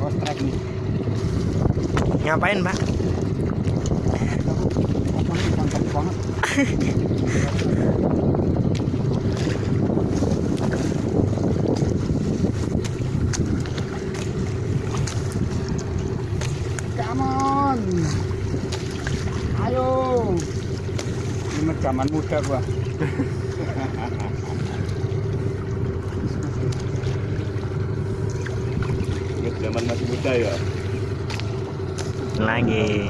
Oh, nih. Ngapain, Pak? Apa nih mantap banget. Come on. Ayo. Ini zaman muda gua. zaman masih muda ya. Lagi.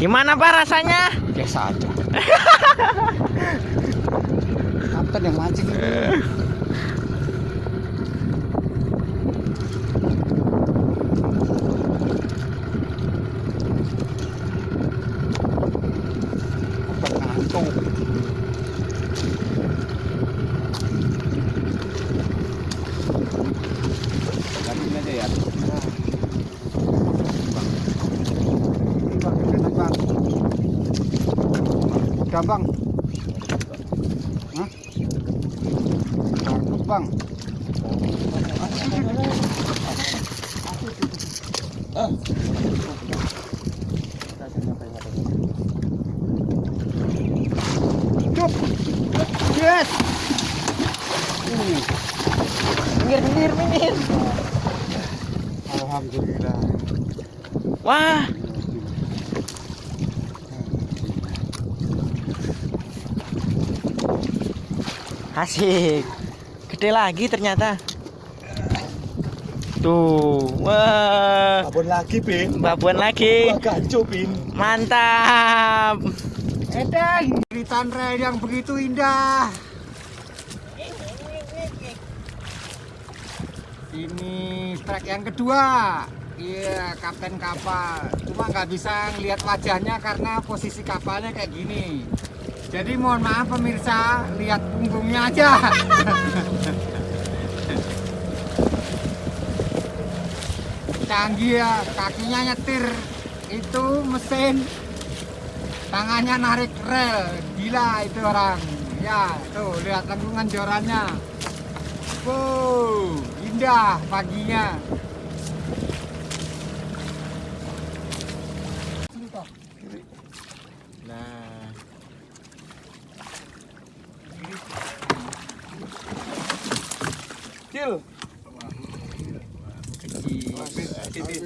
Gimana, Pak, rasanya? Biasa aja. Kapten yang mancing. Kapten ngantuk. Lanjutin aja ya. Bang, enak, Bang. Gampang. Hah? Bagus, Bang. Cup. Yes. Uh, Minggir, minggir, minggir. Alhamdulillah. Wah, asik. Gede lagi ternyata. Tuh, wah. Babon lagi, Bin. Babuan lagi. Wah, gancu, Bin. Mantap. Eden, Ritan Rail yang begitu indah. Ini trek yang kedua. Iya, kapten kapal. Cuma nggak bisa ngelihat wajahnya karena posisi kapalnya kayak gini. Jadi mohon maaf pemirsa, lihat punggungnya aja. Canggih ya, kakinya nyetir. Itu mesin. Tangannya narik rel. Gila itu orang. Ya tuh lihat lengkungan jorannya. Wow indah paginya Kecil. Kecil.